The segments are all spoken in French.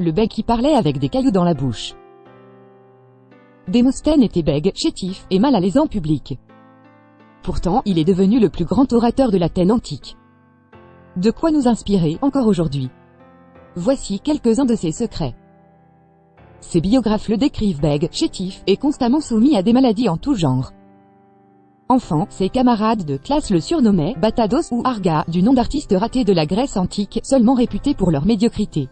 Le bègue qui parlait avec des cailloux dans la bouche. Démosthène était bègue, chétif, et mal à l'aise en public. Pourtant, il est devenu le plus grand orateur de l'Athènes antique. De quoi nous inspirer, encore aujourd'hui? Voici quelques-uns de ses secrets. Ses biographes le décrivent bègue, chétif, et constamment soumis à des maladies en tout genre. Enfant, ses camarades de classe le surnommaient Batados ou Arga, du nom d'artiste raté de la Grèce antique, seulement réputé pour leur médiocrité.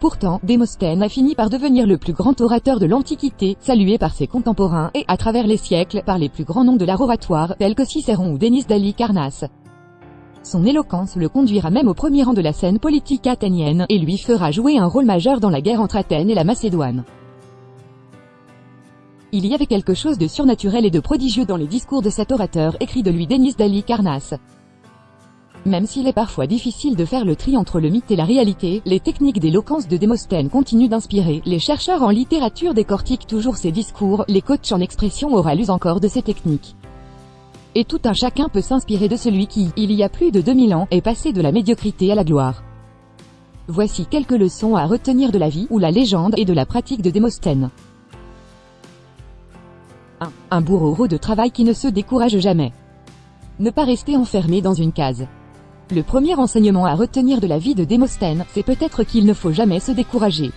Pourtant, Démosthène a fini par devenir le plus grand orateur de l'Antiquité, salué par ses contemporains et, à travers les siècles, par les plus grands noms de l'art oratoire, tels que Cicéron ou Denis d'Ali Carnasse. Son éloquence le conduira même au premier rang de la scène politique athénienne, et lui fera jouer un rôle majeur dans la guerre entre Athènes et la Macédoine. Il y avait quelque chose de surnaturel et de prodigieux dans les discours de cet orateur, écrit de lui Denis d'Ali Carnasse. Même s'il est parfois difficile de faire le tri entre le mythe et la réalité, les techniques d'éloquence de Démosthène continuent d'inspirer, les chercheurs en littérature décortiquent toujours ses discours, les coachs en expression orale usent encore de ces techniques. Et tout un chacun peut s'inspirer de celui qui, il y a plus de 2000 ans, est passé de la médiocrité à la gloire. Voici quelques leçons à retenir de la vie, ou la légende, et de la pratique de Démosthène. 1. Un bourreau de travail qui ne se décourage jamais. Ne pas rester enfermé dans une case. Le premier enseignement à retenir de la vie de Démosthène, c'est peut-être qu'il ne faut jamais se décourager.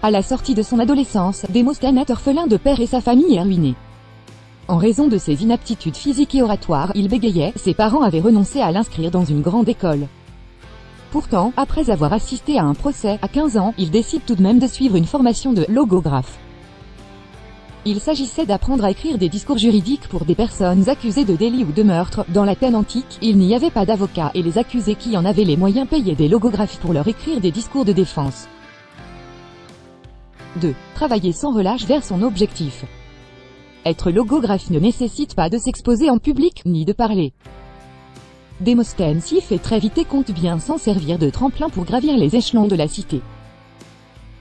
À la sortie de son adolescence, Démosthène est orphelin de père et sa famille est ruinée. En raison de ses inaptitudes physiques et oratoires, il bégayait, ses parents avaient renoncé à l'inscrire dans une grande école. Pourtant, après avoir assisté à un procès, à 15 ans, il décide tout de même de suivre une formation de logographe. Il s'agissait d'apprendre à écrire des discours juridiques pour des personnes accusées de délit ou de meurtre. Dans l'Athènes antique, il n'y avait pas d'avocats et les accusés qui en avaient les moyens payaient des logographes pour leur écrire des discours de défense. 2. Travailler sans relâche vers son objectif. Être logographe ne nécessite pas de s'exposer en public, ni de parler. Démosthène s'y fait très vite et compte bien s'en servir de tremplin pour gravir les échelons de la cité.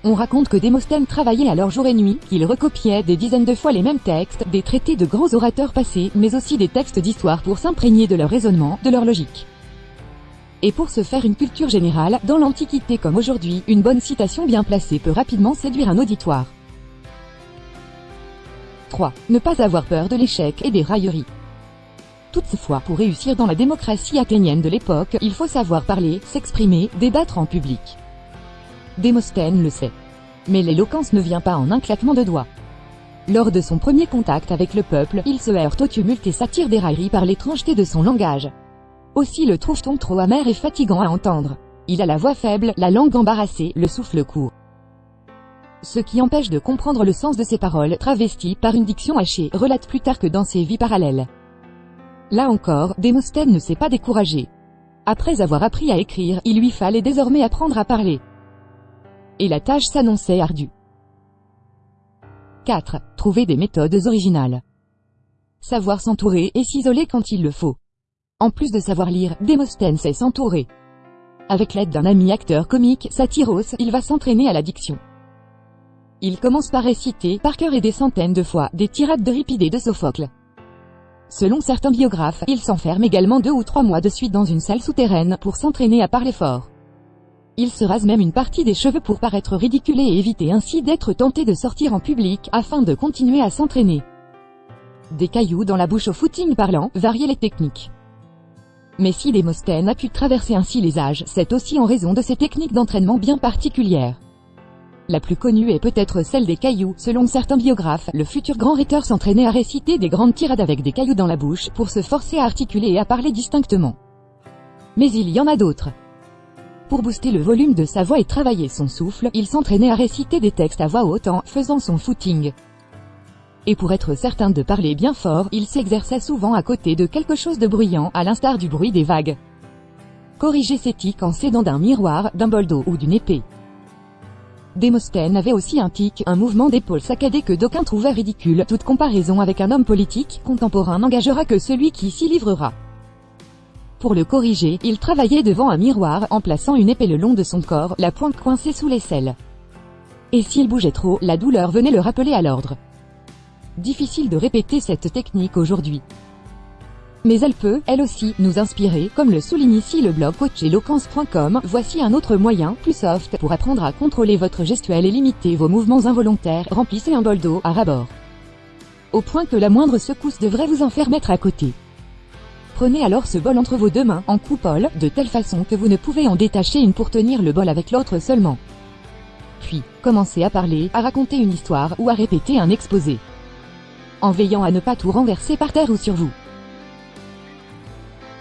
On raconte que Démosthène travaillait alors jour et nuit, qu'il recopiait des dizaines de fois les mêmes textes, des traités de grands orateurs passés, mais aussi des textes d'histoire pour s'imprégner de leur raisonnement, de leur logique. Et pour se faire une culture générale, dans l'Antiquité comme aujourd'hui, une bonne citation bien placée peut rapidement séduire un auditoire. 3. Ne pas avoir peur de l'échec et des railleries. Toutefois, pour réussir dans la démocratie athénienne de l'époque, il faut savoir parler, s'exprimer, débattre en public. Démosthène le sait. Mais l'éloquence ne vient pas en un claquement de doigts. Lors de son premier contact avec le peuple, il se heurte au tumulte et s'attire des railleries par l'étrangeté de son langage. Aussi le trouve-t-on trop amer et fatigant à entendre. Il a la voix faible, la langue embarrassée, le souffle court. Ce qui empêche de comprendre le sens de ses paroles, travesties par une diction hachée, relate plus tard que dans ses vies parallèles. Là encore, Démosthène ne s'est pas découragé. Après avoir appris à écrire, il lui fallait désormais apprendre à parler et la tâche s'annonçait ardue. 4. Trouver des méthodes originales. Savoir s'entourer et s'isoler quand il le faut. En plus de savoir lire, Démosthène sait s'entourer. Avec l'aide d'un ami acteur comique, Satyros, il va s'entraîner à la diction. Il commence par réciter, par cœur et des centaines de fois, des tirades de Ripidée de Sophocle. Selon certains biographes, il s'enferme également deux ou trois mois de suite dans une salle souterraine pour s'entraîner à parler fort. Il se rase même une partie des cheveux pour paraître ridiculé et éviter ainsi d'être tenté de sortir en public, afin de continuer à s'entraîner. Des cailloux dans la bouche au footing parlant, variaient les techniques. Mais si Démosthène a pu traverser ainsi les âges, c'est aussi en raison de ses techniques d'entraînement bien particulières. La plus connue est peut-être celle des cailloux. Selon certains biographes, le futur grand rhéteur s'entraînait à réciter des grandes tirades avec des cailloux dans la bouche, pour se forcer à articuler et à parler distinctement. Mais il y en a d'autres. Pour booster le volume de sa voix et travailler son souffle, il s'entraînait à réciter des textes à voix haute en faisant son footing. Et pour être certain de parler bien fort, il s'exerçait souvent à côté de quelque chose de bruyant, à l'instar du bruit des vagues. Corriger ses tics en s'aidant d'un miroir, d'un bol d'eau ou d'une épée. Démosthène avait aussi un tic, un mouvement d'épaule saccadé que d'aucuns trouvaient ridicule. Toute comparaison avec un homme politique contemporain n'engagera que celui qui s'y livrera. Pour le corriger, il travaillait devant un miroir, en plaçant une épée le long de son corps, la pointe coincée sous l'aisselle. Et s'il bougeait trop, la douleur venait le rappeler à l'ordre. Difficile de répéter cette technique aujourd'hui. mais elle peut, elle aussi, nous inspirer, comme le souligne ici le blog coacheloquence.com. Voici un autre moyen, plus soft, pour apprendre à contrôler votre gestuelle et limiter vos mouvements involontaires. Remplissez un bol d'eau à rabord. Au point que la moindre secousse devrait vous en faire mettre à côté. Prenez alors ce bol entre vos deux mains, en coupole, de telle façon que vous ne pouvez en détacher une pour tenir le bol avec l'autre seulement. Puis, commencez à parler, à raconter une histoire, ou à répéter un exposé. En veillant à ne pas tout renverser par terre ou sur vous.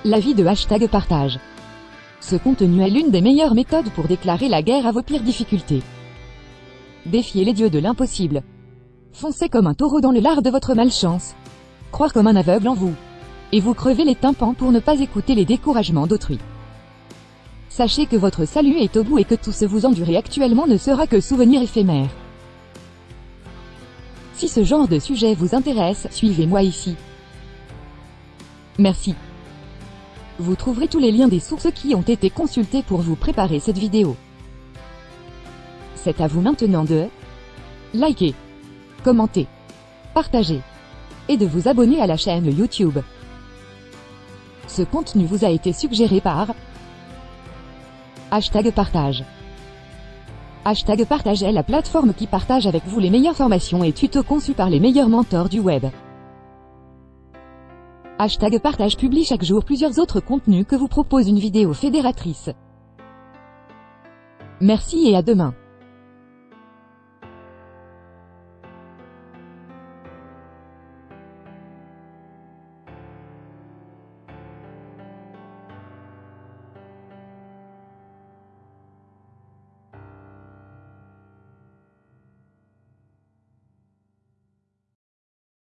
L'avis de hashtag partage. Ce contenu est l'une des meilleures méthodes pour déclarer la guerre à vos pires difficultés. Défiez les dieux de l'impossible. Foncez comme un taureau dans le lard de votre malchance. Croire comme un aveugle en vous. Et vous crevez les tympans pour ne pas écouter les découragements d'autrui. Sachez que votre salut est au bout et que tout ce vous endurez actuellement ne sera que souvenir éphémère. Si ce genre de sujet vous intéresse, suivez-moi ici. Merci. Vous trouverez tous les liens des sources qui ont été consultées pour vous préparer cette vidéo. C'est à vous maintenant de liker, commenter, partager et de vous abonner à la chaîne YouTube. Ce contenu vous a été suggéré par Hashtag partage. Hashtag partage est la plateforme qui partage avec vous les meilleures formations et tutos conçus par les meilleurs mentors du web. Hashtag partage publie chaque jour plusieurs autres contenus que vous propose une vidéo fédératrice. Merci et à demain.